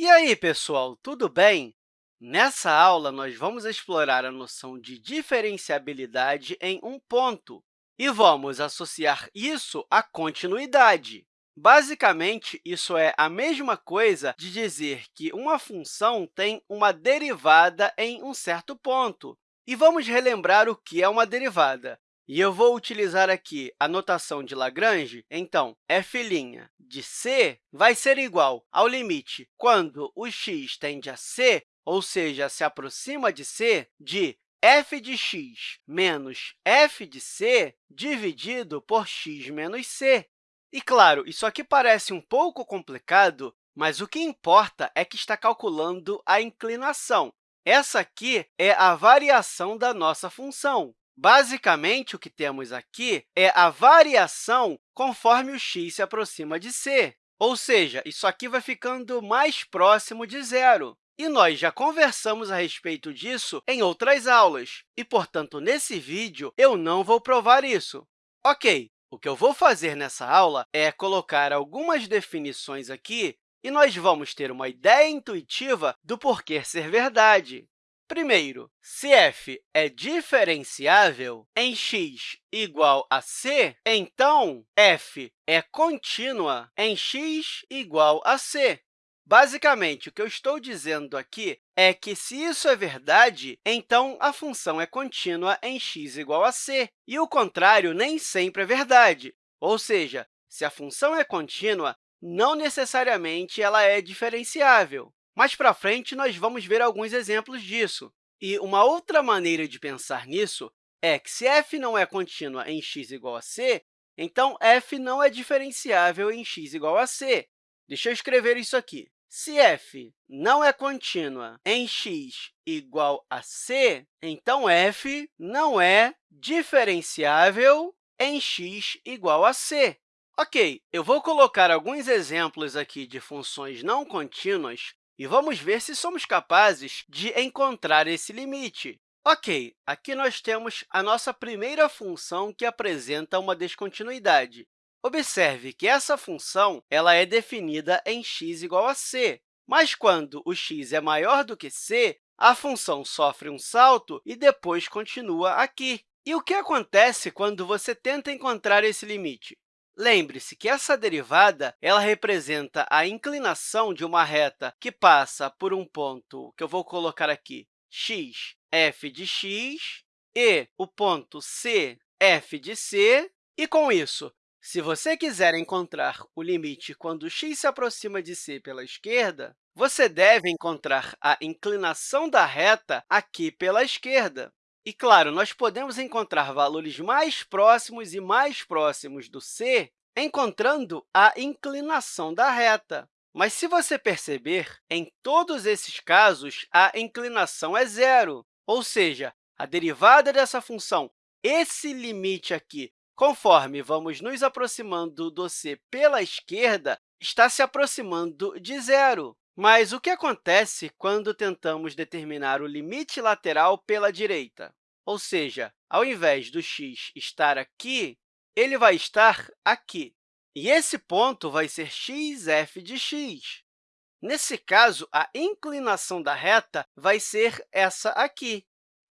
E aí, pessoal, tudo bem? Nessa aula, nós vamos explorar a noção de diferenciabilidade em um ponto e vamos associar isso à continuidade. Basicamente, isso é a mesma coisa de dizer que uma função tem uma derivada em um certo ponto. E vamos relembrar o que é uma derivada. E eu vou utilizar aqui a notação de Lagrange. Então, f' de c vai ser igual ao limite quando o x tende a c, ou seja, se aproxima de c, de f de x menos f de c dividido por x menos c. E, claro, isso aqui parece um pouco complicado, mas o que importa é que está calculando a inclinação. Essa aqui é a variação da nossa função. Basicamente, o que temos aqui é a variação conforme o x se aproxima de c, ou seja, isso aqui vai ficando mais próximo de zero. E nós já conversamos a respeito disso em outras aulas, e, portanto, nesse vídeo, eu não vou provar isso. Ok, o que eu vou fazer nessa aula é colocar algumas definições aqui e nós vamos ter uma ideia intuitiva do porquê ser verdade. Primeiro, se f é diferenciável em x igual a c, então f é contínua em x igual a c. Basicamente, o que eu estou dizendo aqui é que, se isso é verdade, então a função é contínua em x igual a c, e o contrário nem sempre é verdade. Ou seja, se a função é contínua, não necessariamente ela é diferenciável. Mais para frente, nós vamos ver alguns exemplos disso. E uma outra maneira de pensar nisso é que, se f não é contínua em x igual a c, então f não é diferenciável em x igual a c. Deixa eu escrever isso aqui. Se f não é contínua em x igual a c, então f não é diferenciável em x igual a c. Ok, eu vou colocar alguns exemplos aqui de funções não contínuas e vamos ver se somos capazes de encontrar esse limite. Ok, aqui nós temos a nossa primeira função que apresenta uma descontinuidade. Observe que essa função ela é definida em x igual a c, mas quando o x é maior do que c, a função sofre um salto e depois continua aqui. E o que acontece quando você tenta encontrar esse limite? Lembre-se que essa derivada ela representa a inclinação de uma reta que passa por um ponto que eu vou colocar aqui, x, f de x, e o ponto c, f de c. E, com isso, se você quiser encontrar o limite quando x se aproxima de c pela esquerda, você deve encontrar a inclinação da reta aqui pela esquerda. E, claro, nós podemos encontrar valores mais próximos e mais próximos do c encontrando a inclinação da reta. Mas, se você perceber, em todos esses casos, a inclinação é zero, ou seja, a derivada dessa função, esse limite aqui, conforme vamos nos aproximando do c pela esquerda, está se aproximando de zero. Mas o que acontece quando tentamos determinar o limite lateral pela direita? Ou seja, ao invés do x estar aqui, ele vai estar aqui. E esse ponto vai ser xf de x. Nesse caso, a inclinação da reta vai ser essa aqui.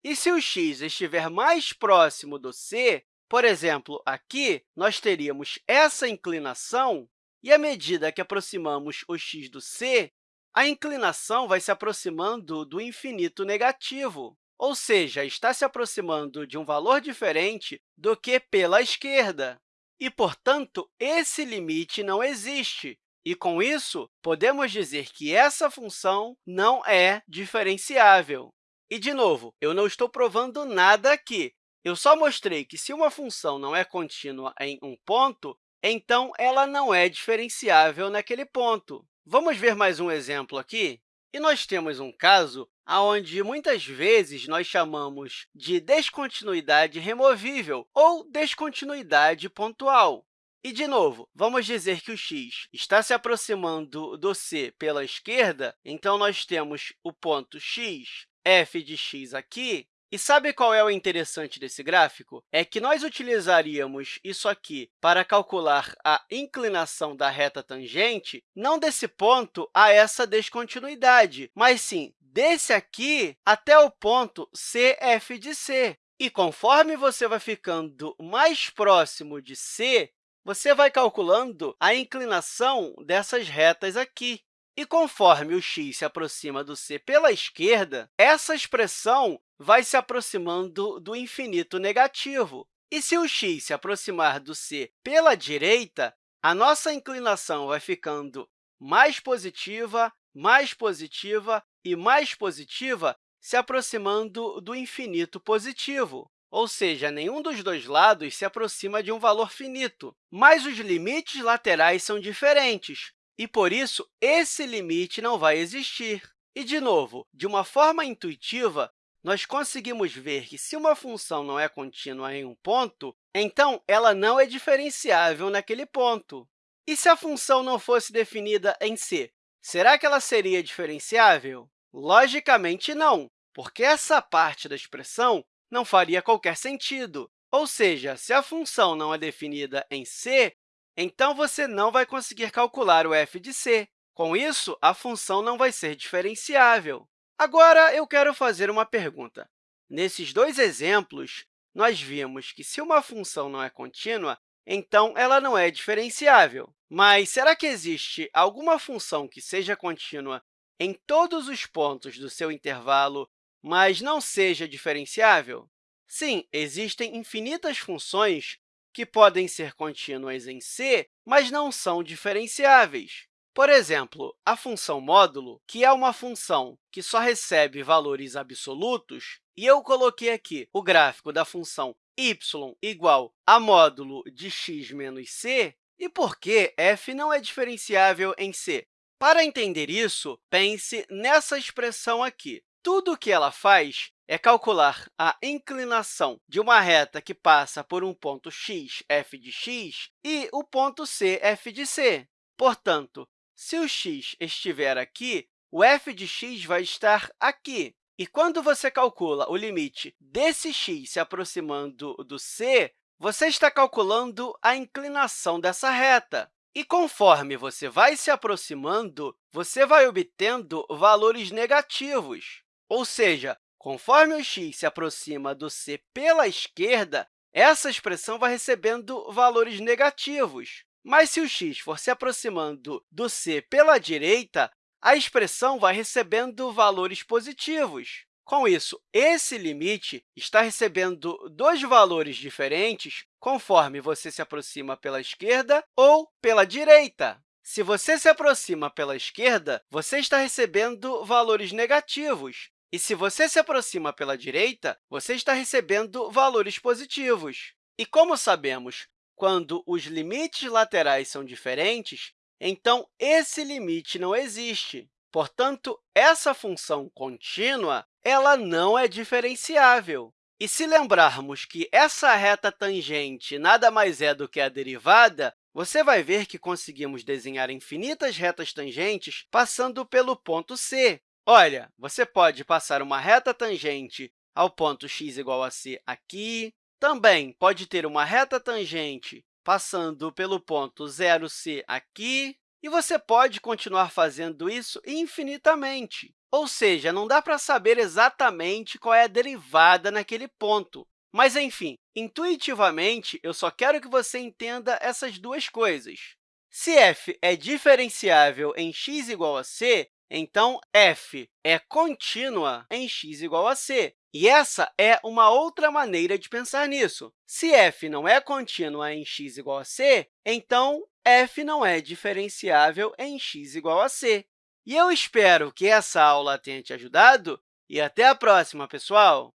E se o x estiver mais próximo do c, por exemplo, aqui, nós teríamos essa inclinação, e à medida que aproximamos o x do c, a inclinação vai se aproximando do infinito negativo ou seja, está se aproximando de um valor diferente do que pela esquerda. E, portanto, esse limite não existe. E, com isso, podemos dizer que essa função não é diferenciável. E, de novo, eu não estou provando nada aqui. Eu só mostrei que, se uma função não é contínua em um ponto, então ela não é diferenciável naquele ponto. Vamos ver mais um exemplo aqui? E nós temos um caso onde muitas vezes nós chamamos de descontinuidade removível ou descontinuidade pontual. E, de novo, vamos dizer que o x está se aproximando do c pela esquerda, então nós temos o ponto x, f de x aqui, E sabe qual é o interessante desse gráfico? É que nós utilizaríamos isso aqui para calcular a inclinação da reta tangente, não desse ponto a essa descontinuidade, mas sim desse aqui até o ponto CF de C. E conforme você vai ficando mais próximo de C, você vai calculando a inclinação dessas retas aqui. E conforme o x se aproxima do c pela esquerda, essa expressão vai se aproximando do infinito negativo. E se o x se aproximar do c pela direita, a nossa inclinação vai ficando mais positiva, mais positiva e mais positiva, se aproximando do infinito positivo. Ou seja, nenhum dos dois lados se aproxima de um valor finito, mas os limites laterais são diferentes, e, por isso, esse limite não vai existir. E, de novo, de uma forma intuitiva, nós conseguimos ver que, se uma função não é contínua em um ponto, então ela não é diferenciável naquele ponto. E se a função não fosse definida em C, será que ela seria diferenciável? Logicamente, não, porque essa parte da expressão não faria qualquer sentido. Ou seja, se a função não é definida em C, então você não vai conseguir calcular o f de c. Com isso, a função não vai ser diferenciável. Agora, eu quero fazer uma pergunta. Nesses dois exemplos, nós vimos que, se uma função não é contínua, então ela não é diferenciável. Mas será que existe alguma função que seja contínua em todos os pontos do seu intervalo, mas não seja diferenciável? Sim, existem infinitas funções que podem ser contínuas em C, mas não são diferenciáveis. Por exemplo, a função módulo, que é uma função que só recebe valores absolutos, e eu coloquei aqui o gráfico da função y igual a módulo de x menos c, e por que f não é diferenciável em c? Para entender isso, pense nessa expressão aqui. Tudo o que ela faz é calcular a inclinação de uma reta que passa por um ponto x, f de x, e o ponto c, f de c. Portanto, se o x estiver aqui, o f de x vai estar aqui. E quando você calcula o limite desse x se aproximando do c, você está calculando a inclinação dessa reta. E conforme você vai se aproximando, você vai obtendo valores negativos. Ou seja, conforme o x se aproxima do c pela esquerda, essa expressão vai recebendo valores negativos. Mas se o x for se aproximando do c pela direita, a expressão vai recebendo valores positivos. Com isso, esse limite está recebendo dois valores diferentes conforme você se aproxima pela esquerda ou pela direita. Se você se aproxima pela esquerda, você está recebendo valores negativos. E se você se aproxima pela direita, você está recebendo valores positivos. E como sabemos quando os limites laterais são diferentes, então esse limite não existe. Portanto, essa função contínua ela não é diferenciável. E se lembrarmos que essa reta tangente nada mais é do que a derivada, você vai ver que conseguimos desenhar infinitas retas tangentes passando pelo ponto C. Olha, você pode passar uma reta tangente ao ponto x igual a c aqui, também pode ter uma reta tangente passando pelo ponto 0c aqui, e você pode continuar fazendo isso infinitamente. Ou seja, não dá para saber exatamente qual é a derivada naquele ponto. Mas, enfim, intuitivamente, eu só quero que você entenda essas duas coisas. Se f é diferenciável em x igual a c, então f é contínua em x igual a c. E essa é uma outra maneira de pensar nisso. Se f não é contínua em x igual a c, então f não é diferenciável em x igual a c. E eu espero que essa aula tenha te ajudado e até a próxima, pessoal!